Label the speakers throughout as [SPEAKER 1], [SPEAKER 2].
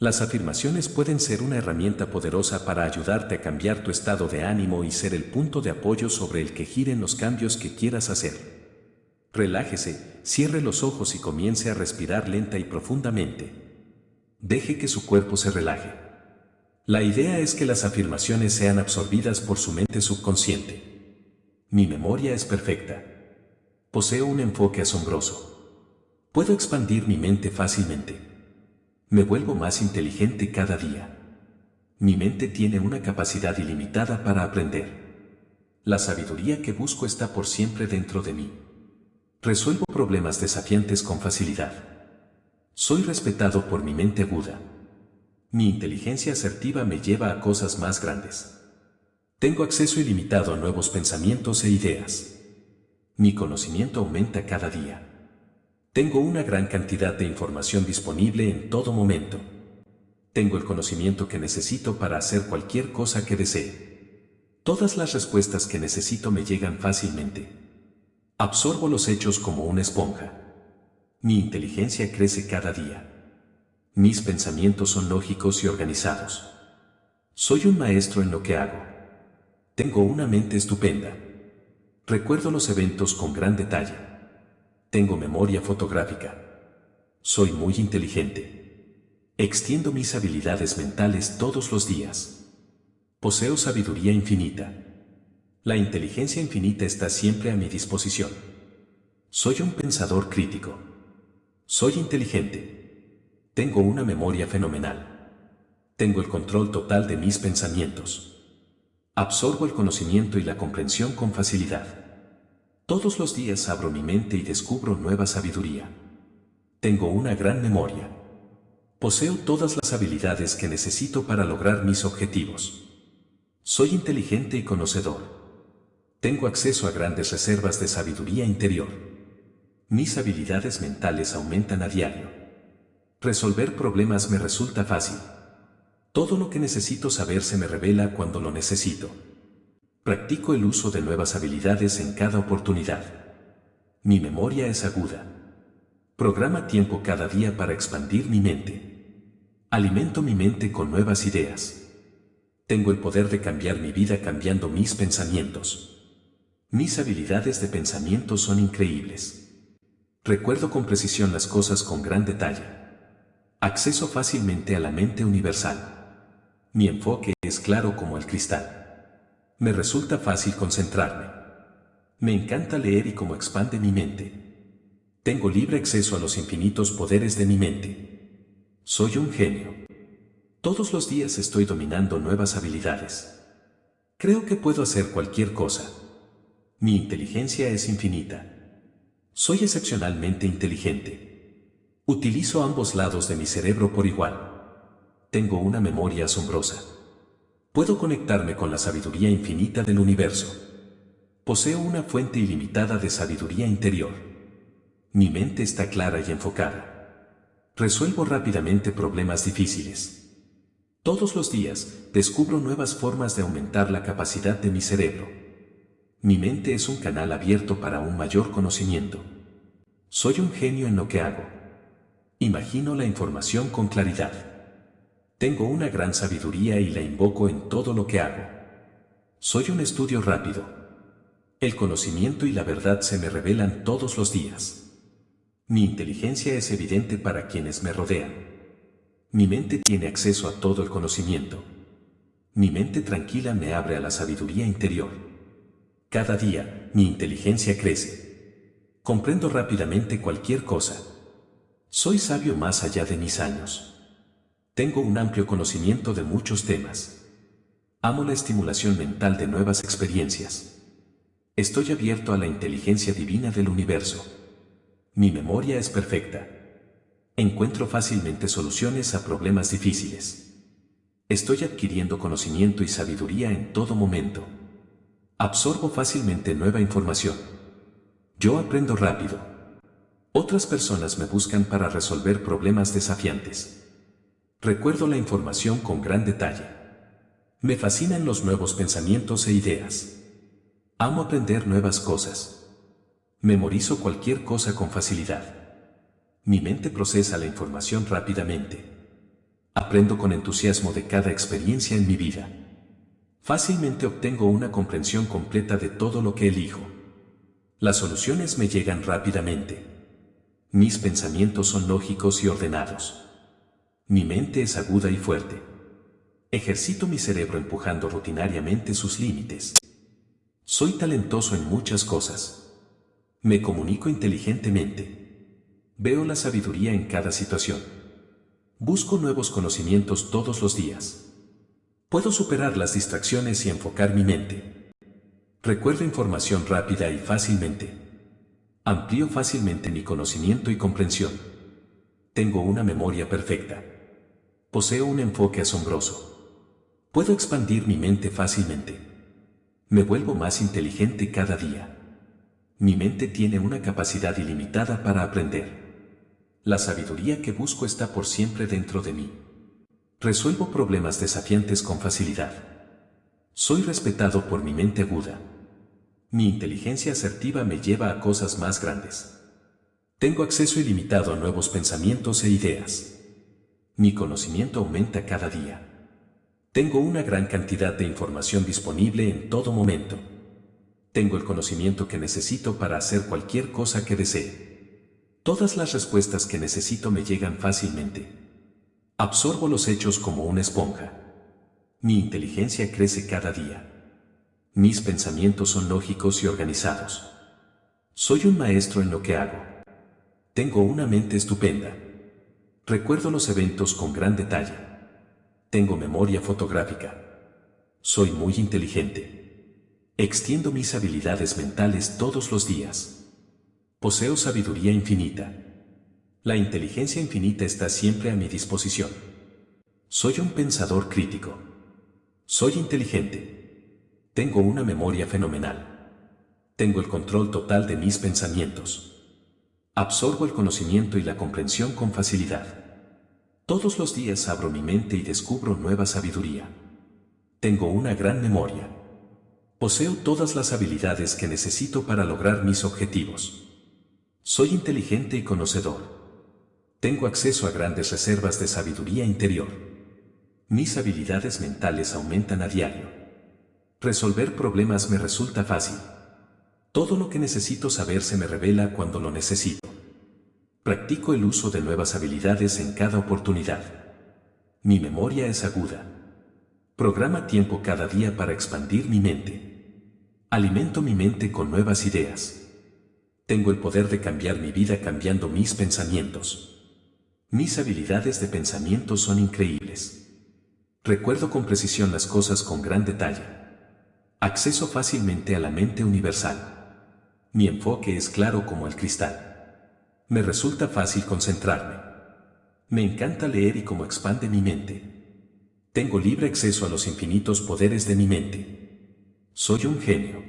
[SPEAKER 1] Las afirmaciones pueden ser una herramienta poderosa para ayudarte a cambiar tu estado de ánimo y ser el punto de apoyo sobre el que giren los cambios que quieras hacer. Relájese, cierre los ojos y comience a respirar lenta y profundamente. Deje que su cuerpo se relaje. La idea es que las afirmaciones sean absorbidas por su mente subconsciente. Mi memoria es perfecta. Poseo un enfoque asombroso. Puedo expandir mi mente fácilmente. Me vuelvo más inteligente cada día. Mi mente tiene una capacidad ilimitada para aprender. La sabiduría que busco está por siempre dentro de mí. Resuelvo problemas desafiantes con facilidad. Soy respetado por mi mente aguda. Mi inteligencia asertiva me lleva a cosas más grandes. Tengo acceso ilimitado a nuevos pensamientos e ideas. Mi conocimiento aumenta cada día. Tengo una gran cantidad de información disponible en todo momento. Tengo el conocimiento que necesito para hacer cualquier cosa que desee. Todas las respuestas que necesito me llegan fácilmente. Absorbo los hechos como una esponja. Mi inteligencia crece cada día. Mis pensamientos son lógicos y organizados. Soy un maestro en lo que hago. Tengo una mente estupenda. Recuerdo los eventos con gran detalle. Tengo memoria fotográfica. Soy muy inteligente. Extiendo mis habilidades mentales todos los días. Poseo sabiduría infinita. La inteligencia infinita está siempre a mi disposición. Soy un pensador crítico. Soy inteligente. Tengo una memoria fenomenal. Tengo el control total de mis pensamientos. Absorbo el conocimiento y la comprensión con facilidad. Todos los días abro mi mente y descubro nueva sabiduría. Tengo una gran memoria. Poseo todas las habilidades que necesito para lograr mis objetivos. Soy inteligente y conocedor. Tengo acceso a grandes reservas de sabiduría interior. Mis habilidades mentales aumentan a diario. Resolver problemas me resulta fácil. Todo lo que necesito saber se me revela cuando lo necesito. Practico el uso de nuevas habilidades en cada oportunidad. Mi memoria es aguda. Programa tiempo cada día para expandir mi mente. Alimento mi mente con nuevas ideas. Tengo el poder de cambiar mi vida cambiando mis pensamientos. Mis habilidades de pensamiento son increíbles. Recuerdo con precisión las cosas con gran detalle. Acceso fácilmente a la mente universal. Mi enfoque es claro como el cristal. Me resulta fácil concentrarme. Me encanta leer y cómo expande mi mente. Tengo libre acceso a los infinitos poderes de mi mente. Soy un genio. Todos los días estoy dominando nuevas habilidades. Creo que puedo hacer cualquier cosa. Mi inteligencia es infinita. Soy excepcionalmente inteligente. Utilizo ambos lados de mi cerebro por igual. Tengo una memoria asombrosa. Puedo conectarme con la sabiduría infinita del universo. Poseo una fuente ilimitada de sabiduría interior. Mi mente está clara y enfocada. Resuelvo rápidamente problemas difíciles. Todos los días descubro nuevas formas de aumentar la capacidad de mi cerebro. Mi mente es un canal abierto para un mayor conocimiento. Soy un genio en lo que hago. Imagino la información con claridad. Tengo una gran sabiduría y la invoco en todo lo que hago. Soy un estudio rápido. El conocimiento y la verdad se me revelan todos los días. Mi inteligencia es evidente para quienes me rodean. Mi mente tiene acceso a todo el conocimiento. Mi mente tranquila me abre a la sabiduría interior. Cada día, mi inteligencia crece. Comprendo rápidamente cualquier cosa. Soy sabio más allá de mis años. Tengo un amplio conocimiento de muchos temas. Amo la estimulación mental de nuevas experiencias. Estoy abierto a la inteligencia divina del universo. Mi memoria es perfecta. Encuentro fácilmente soluciones a problemas difíciles. Estoy adquiriendo conocimiento y sabiduría en todo momento. Absorbo fácilmente nueva información. Yo aprendo rápido. Otras personas me buscan para resolver problemas desafiantes. Recuerdo la información con gran detalle. Me fascinan los nuevos pensamientos e ideas. Amo aprender nuevas cosas. Memorizo cualquier cosa con facilidad. Mi mente procesa la información rápidamente. Aprendo con entusiasmo de cada experiencia en mi vida. Fácilmente obtengo una comprensión completa de todo lo que elijo. Las soluciones me llegan rápidamente. Mis pensamientos son lógicos y ordenados. Mi mente es aguda y fuerte. Ejercito mi cerebro empujando rutinariamente sus límites. Soy talentoso en muchas cosas. Me comunico inteligentemente. Veo la sabiduría en cada situación. Busco nuevos conocimientos todos los días. Puedo superar las distracciones y enfocar mi mente. Recuerdo información rápida y fácilmente. Amplío fácilmente mi conocimiento y comprensión. Tengo una memoria perfecta. Poseo un enfoque asombroso. Puedo expandir mi mente fácilmente. Me vuelvo más inteligente cada día. Mi mente tiene una capacidad ilimitada para aprender. La sabiduría que busco está por siempre dentro de mí. Resuelvo problemas desafiantes con facilidad. Soy respetado por mi mente aguda. Mi inteligencia asertiva me lleva a cosas más grandes. Tengo acceso ilimitado a nuevos pensamientos e ideas. Mi conocimiento aumenta cada día. Tengo una gran cantidad de información disponible en todo momento. Tengo el conocimiento que necesito para hacer cualquier cosa que desee. Todas las respuestas que necesito me llegan fácilmente. Absorbo los hechos como una esponja. Mi inteligencia crece cada día. Mis pensamientos son lógicos y organizados. Soy un maestro en lo que hago. Tengo una mente estupenda. Recuerdo los eventos con gran detalle. Tengo memoria fotográfica. Soy muy inteligente. Extiendo mis habilidades mentales todos los días. Poseo sabiduría infinita. La inteligencia infinita está siempre a mi disposición. Soy un pensador crítico. Soy inteligente. Tengo una memoria fenomenal. Tengo el control total de mis pensamientos. Absorbo el conocimiento y la comprensión con facilidad. Todos los días abro mi mente y descubro nueva sabiduría. Tengo una gran memoria. Poseo todas las habilidades que necesito para lograr mis objetivos. Soy inteligente y conocedor. Tengo acceso a grandes reservas de sabiduría interior. Mis habilidades mentales aumentan a diario. Resolver problemas me resulta fácil. Todo lo que necesito saber se me revela cuando lo necesito. Practico el uso de nuevas habilidades en cada oportunidad. Mi memoria es aguda. Programa tiempo cada día para expandir mi mente. Alimento mi mente con nuevas ideas. Tengo el poder de cambiar mi vida cambiando mis pensamientos. Mis habilidades de pensamiento son increíbles. Recuerdo con precisión las cosas con gran detalle. Acceso fácilmente a la mente universal. Mi enfoque es claro como el cristal. Me resulta fácil concentrarme. Me encanta leer y cómo expande mi mente. Tengo libre acceso a los infinitos poderes de mi mente. Soy un genio.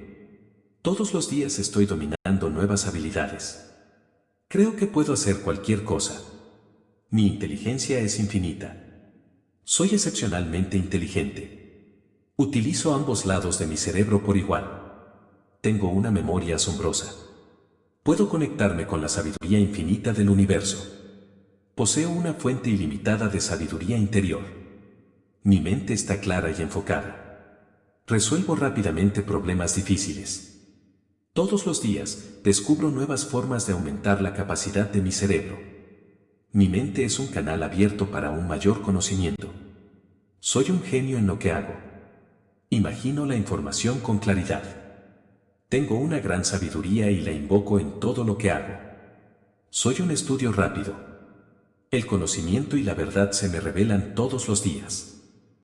[SPEAKER 1] Todos los días estoy dominando nuevas habilidades. Creo que puedo hacer cualquier cosa. Mi inteligencia es infinita. Soy excepcionalmente inteligente. Utilizo ambos lados de mi cerebro por igual. Tengo una memoria asombrosa. Puedo conectarme con la sabiduría infinita del universo. Poseo una fuente ilimitada de sabiduría interior. Mi mente está clara y enfocada. Resuelvo rápidamente problemas difíciles. Todos los días descubro nuevas formas de aumentar la capacidad de mi cerebro. Mi mente es un canal abierto para un mayor conocimiento. Soy un genio en lo que hago. Imagino la información con claridad. Tengo una gran sabiduría y la invoco en todo lo que hago. Soy un estudio rápido. El conocimiento y la verdad se me revelan todos los días.